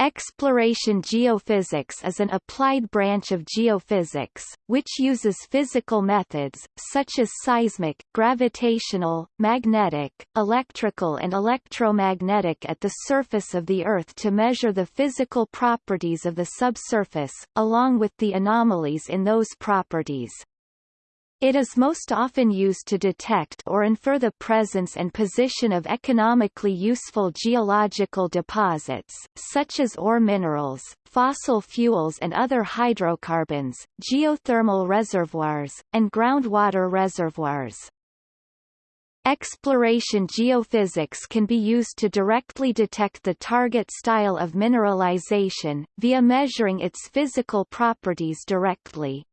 Exploration geophysics is an applied branch of geophysics, which uses physical methods, such as seismic, gravitational, magnetic, electrical and electromagnetic at the surface of the Earth to measure the physical properties of the subsurface, along with the anomalies in those properties. It is most often used to detect or infer the presence and position of economically useful geological deposits, such as ore minerals, fossil fuels and other hydrocarbons, geothermal reservoirs, and groundwater reservoirs. Exploration geophysics can be used to directly detect the target style of mineralization, via measuring its physical properties directly.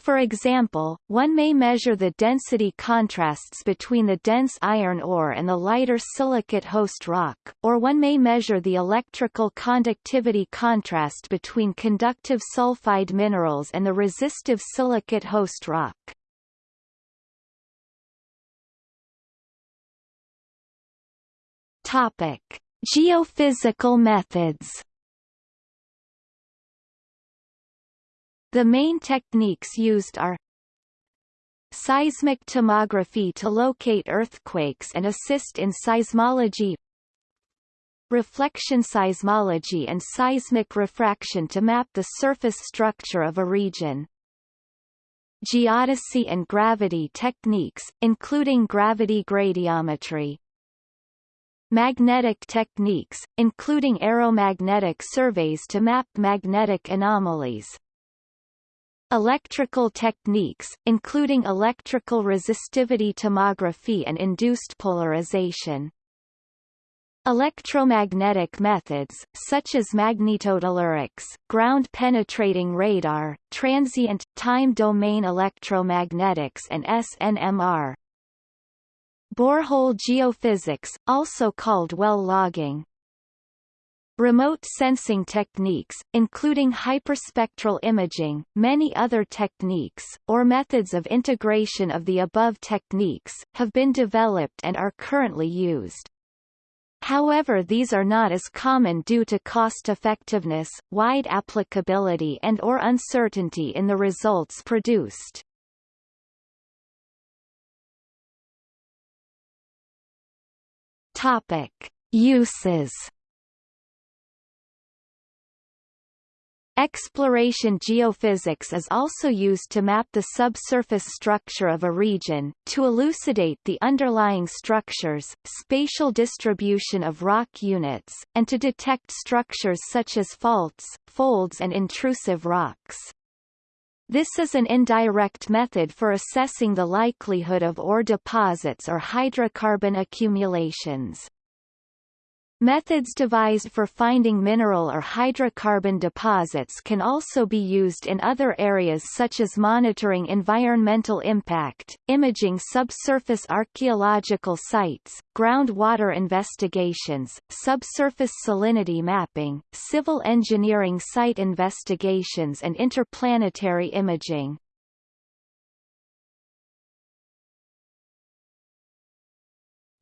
For example, one may measure the density contrasts between the dense iron ore and the lighter silicate host rock, or one may measure the electrical conductivity contrast between conductive sulfide minerals and the resistive silicate host rock. Topic: Geophysical methods The main techniques used are Seismic tomography to locate earthquakes and assist in seismology Reflection seismology and seismic refraction to map the surface structure of a region. Geodesy and gravity techniques, including gravity gradiometry. Magnetic techniques, including aeromagnetic surveys to map magnetic anomalies Electrical techniques, including electrical resistivity tomography and induced polarization. Electromagnetic methods, such as magnetotellurics, ground-penetrating radar, transient, time-domain electromagnetics and SNMR. Borehole geophysics, also called well logging. Remote sensing techniques, including hyperspectral imaging, many other techniques, or methods of integration of the above techniques, have been developed and are currently used. However these are not as common due to cost-effectiveness, wide applicability and or uncertainty in the results produced. Topic. Uses Exploration geophysics is also used to map the subsurface structure of a region, to elucidate the underlying structures, spatial distribution of rock units, and to detect structures such as faults, folds and intrusive rocks. This is an indirect method for assessing the likelihood of ore deposits or hydrocarbon accumulations. Methods devised for finding mineral or hydrocarbon deposits can also be used in other areas such as monitoring environmental impact, imaging subsurface archaeological sites, groundwater investigations, subsurface salinity mapping, civil engineering site investigations and interplanetary imaging.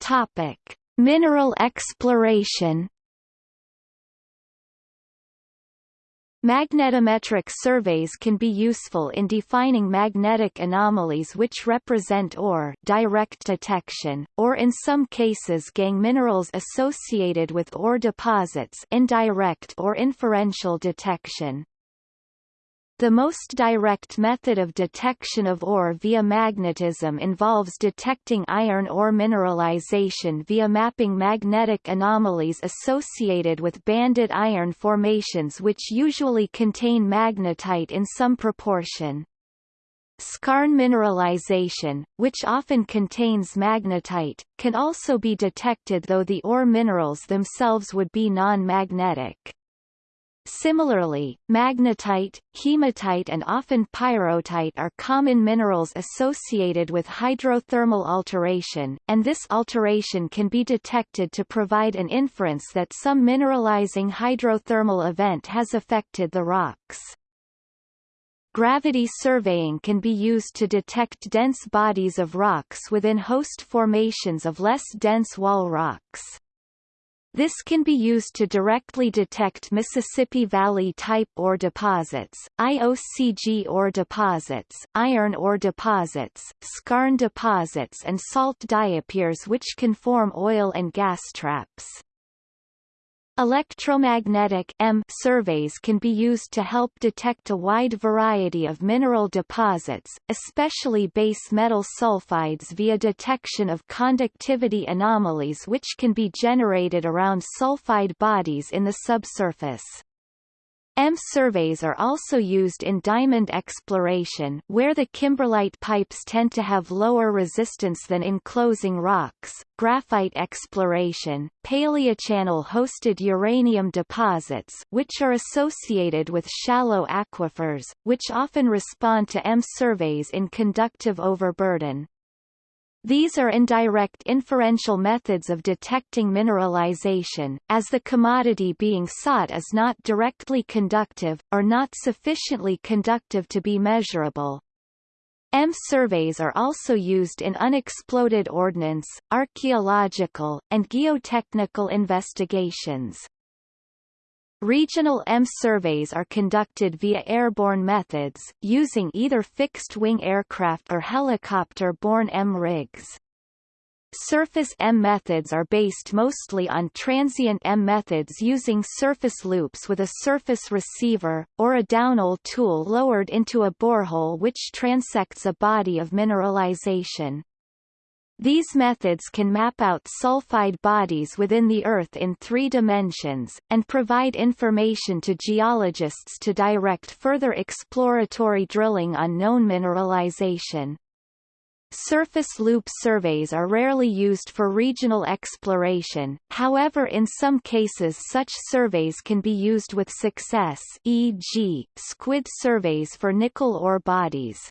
Topic Mineral exploration Magnetometric surveys can be useful in defining magnetic anomalies which represent ore direct detection, or in some cases gangue minerals associated with ore deposits indirect or inferential detection. The most direct method of detection of ore via magnetism involves detecting iron ore mineralization via mapping magnetic anomalies associated with banded iron formations which usually contain magnetite in some proportion. Skarn mineralization, which often contains magnetite, can also be detected though the ore minerals themselves would be non-magnetic. Similarly, magnetite, hematite and often pyrrhotite are common minerals associated with hydrothermal alteration, and this alteration can be detected to provide an inference that some mineralizing hydrothermal event has affected the rocks. Gravity surveying can be used to detect dense bodies of rocks within host formations of less dense wall rocks. This can be used to directly detect Mississippi Valley-type ore deposits, IOCG ore deposits, iron ore deposits, skarn deposits and salt diapirs which can form oil and gas traps. Electromagnetic M surveys can be used to help detect a wide variety of mineral deposits, especially base metal sulfides via detection of conductivity anomalies which can be generated around sulfide bodies in the subsurface. M surveys are also used in diamond exploration where the kimberlite pipes tend to have lower resistance than enclosing rocks, graphite exploration, paleochannel-hosted uranium deposits which are associated with shallow aquifers, which often respond to M surveys in conductive overburden. These are indirect inferential methods of detecting mineralization, as the commodity being sought is not directly conductive, or not sufficiently conductive to be measurable. M surveys are also used in unexploded ordnance, archaeological, and geotechnical investigations. Regional M surveys are conducted via airborne methods, using either fixed-wing aircraft or helicopter-borne M rigs. Surface M methods are based mostly on transient M methods using surface loops with a surface receiver, or a downhole tool lowered into a borehole which transects a body of mineralization. These methods can map out sulfide bodies within the Earth in three dimensions, and provide information to geologists to direct further exploratory drilling on known mineralization. Surface loop surveys are rarely used for regional exploration, however in some cases such surveys can be used with success e.g., SQUID surveys for nickel ore bodies.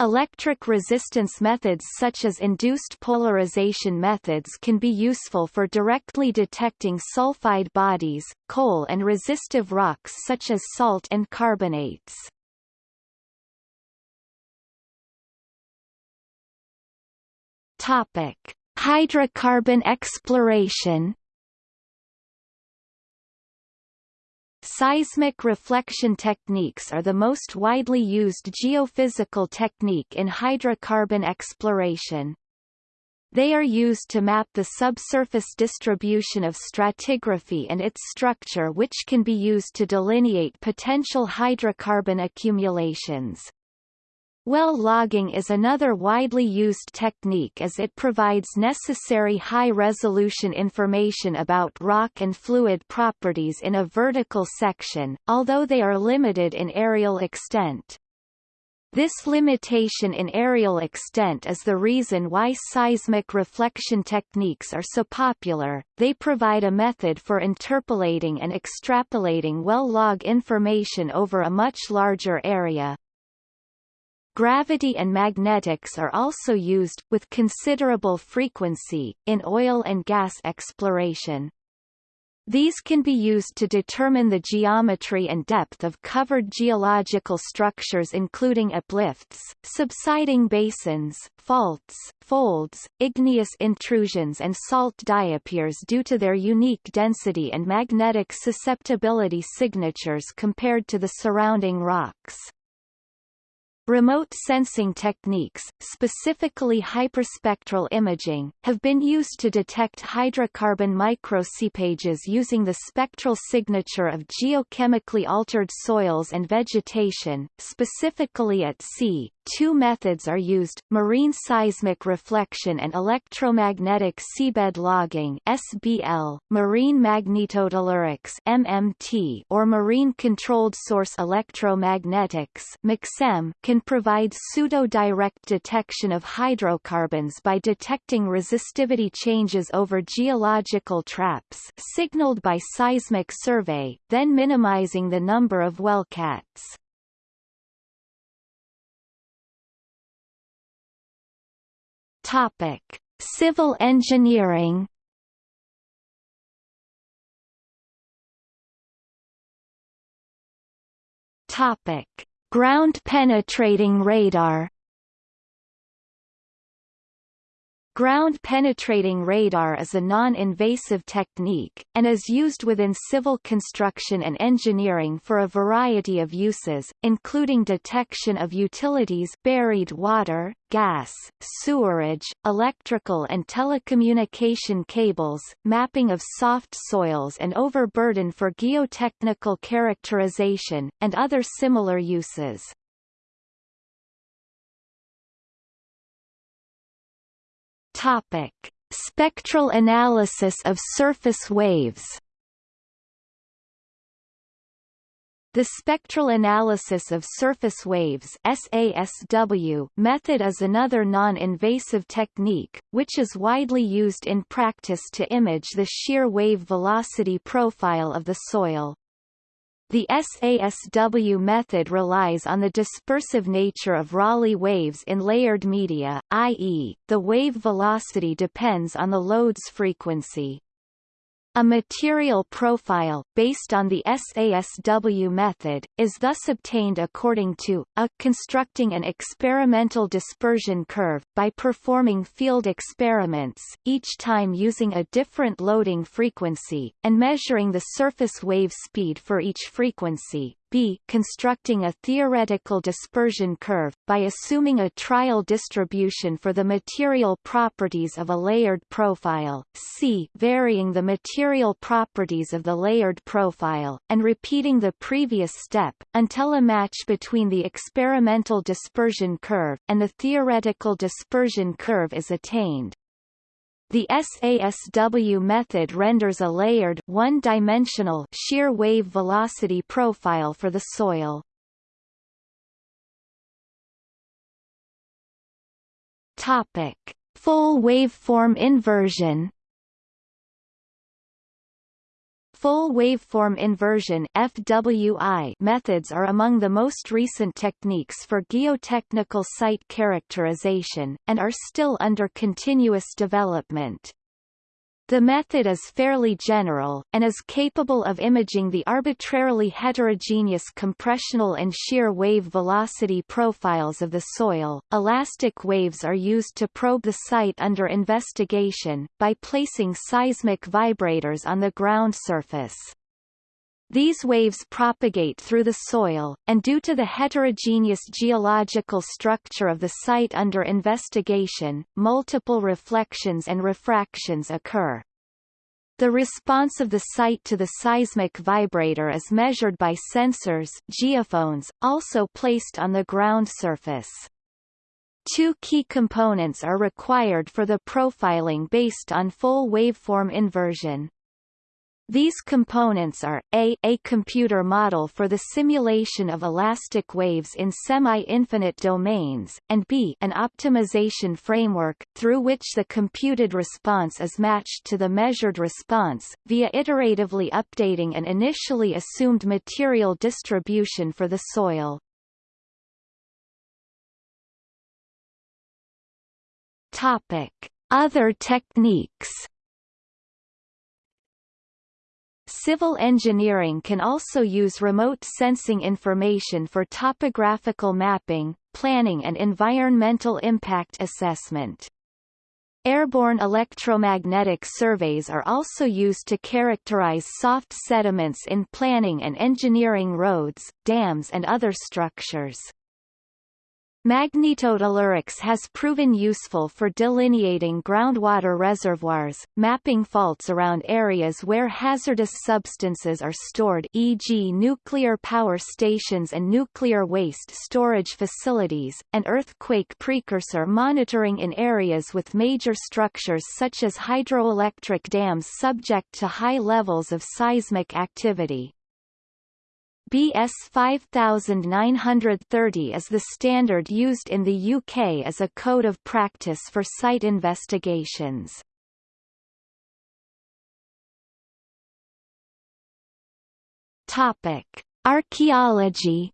Electric resistance methods such as induced polarization methods can be useful for directly detecting sulfide bodies, coal and resistive rocks such as salt and carbonates. Topic: Hydrocarbon exploration Seismic reflection techniques are the most widely used geophysical technique in hydrocarbon exploration. They are used to map the subsurface distribution of stratigraphy and its structure which can be used to delineate potential hydrocarbon accumulations. Well logging is another widely used technique as it provides necessary high-resolution information about rock and fluid properties in a vertical section, although they are limited in aerial extent. This limitation in aerial extent is the reason why seismic reflection techniques are so popular, they provide a method for interpolating and extrapolating well log information over a much larger area. Gravity and magnetics are also used, with considerable frequency, in oil and gas exploration. These can be used to determine the geometry and depth of covered geological structures including uplifts, subsiding basins, faults, folds, igneous intrusions and salt diapirs due to their unique density and magnetic susceptibility signatures compared to the surrounding rocks. Remote sensing techniques, specifically hyperspectral imaging, have been used to detect hydrocarbon microseepages using the spectral signature of geochemically altered soils and vegetation, specifically at sea, Two methods are used, marine seismic reflection and electromagnetic seabed logging SBL, marine magnetotellurics MMT, or marine controlled source electromagnetics MCSEM, can provide pseudo-direct detection of hydrocarbons by detecting resistivity changes over geological traps signaled by seismic survey, then minimizing the number of wildcats. Topic: Civil engineering. Topic: Ground penetrating radar. Ground-penetrating radar is a non-invasive technique, and is used within civil construction and engineering for a variety of uses, including detection of utilities buried water, gas, sewerage, electrical and telecommunication cables, mapping of soft soils and overburden for geotechnical characterization, and other similar uses. Topic: Spectral analysis of surface waves. The spectral analysis of surface waves SASW method is another non-invasive technique, which is widely used in practice to image the shear wave velocity profile of the soil. The SASW method relies on the dispersive nature of Rayleigh waves in layered media, i.e., the wave velocity depends on the load's frequency. A material profile, based on the SASW method, is thus obtained according to, a constructing an experimental dispersion curve, by performing field experiments, each time using a different loading frequency, and measuring the surface wave speed for each frequency, b constructing a theoretical dispersion curve, by assuming a trial distribution for the material properties of a layered profile, c varying the material properties of the layered profile, and repeating the previous step, until a match between the experimental dispersion curve, and the theoretical dispersion curve is attained. The SASW method renders a layered one-dimensional shear wave velocity profile for the soil. Topic: Full waveform inversion Full waveform inversion FWI methods are among the most recent techniques for geotechnical site characterization, and are still under continuous development. The method is fairly general, and is capable of imaging the arbitrarily heterogeneous compressional and shear wave velocity profiles of the soil. Elastic waves are used to probe the site under investigation, by placing seismic vibrators on the ground surface. These waves propagate through the soil, and due to the heterogeneous geological structure of the site under investigation, multiple reflections and refractions occur. The response of the site to the seismic vibrator is measured by sensors geophones, also placed on the ground surface. Two key components are required for the profiling based on full waveform inversion. These components are, a, a computer model for the simulation of elastic waves in semi-infinite domains, and b an optimization framework, through which the computed response is matched to the measured response, via iteratively updating an initially assumed material distribution for the soil. Topic. Other techniques Civil engineering can also use remote sensing information for topographical mapping, planning and environmental impact assessment. Airborne electromagnetic surveys are also used to characterize soft sediments in planning and engineering roads, dams and other structures. Magnetotellurics has proven useful for delineating groundwater reservoirs, mapping faults around areas where hazardous substances are stored e.g. nuclear power stations and nuclear waste storage facilities, and earthquake precursor monitoring in areas with major structures such as hydroelectric dams subject to high levels of seismic activity. BS 5930 is the standard used in the UK as a code of practice for site investigations. Topic: Archaeology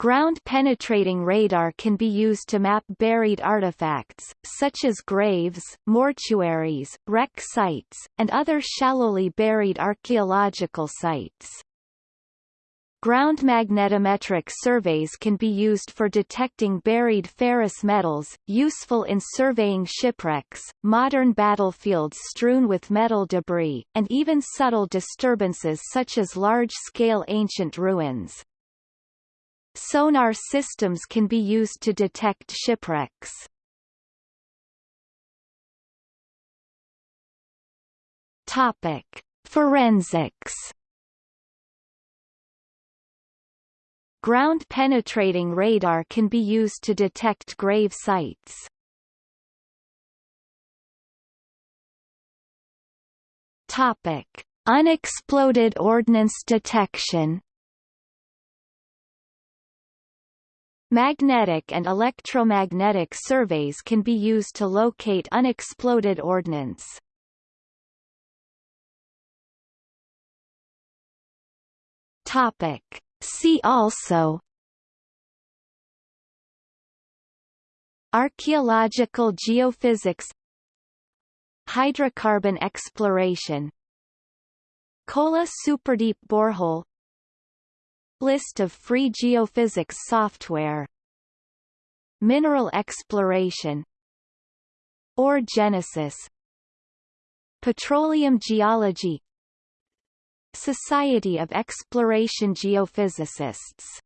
Ground-penetrating radar can be used to map buried artifacts, such as graves, mortuaries, wreck sites, and other shallowly buried archaeological sites. Ground magnetometric surveys can be used for detecting buried ferrous metals, useful in surveying shipwrecks, modern battlefields strewn with metal debris, and even subtle disturbances such as large-scale ancient ruins. Sonar systems can be used to detect shipwrecks. Topic: Forensics Ground-penetrating radar can be used to detect grave sites. Topic: Unexploded ordnance detection. Magnetic and electromagnetic surveys can be used to locate unexploded ordnance. Topic: See also Archaeological geophysics Hydrocarbon exploration Kola Superdeep Borehole List of free geophysics software. Mineral exploration. Ore genesis. Petroleum geology. Society of Exploration Geophysicists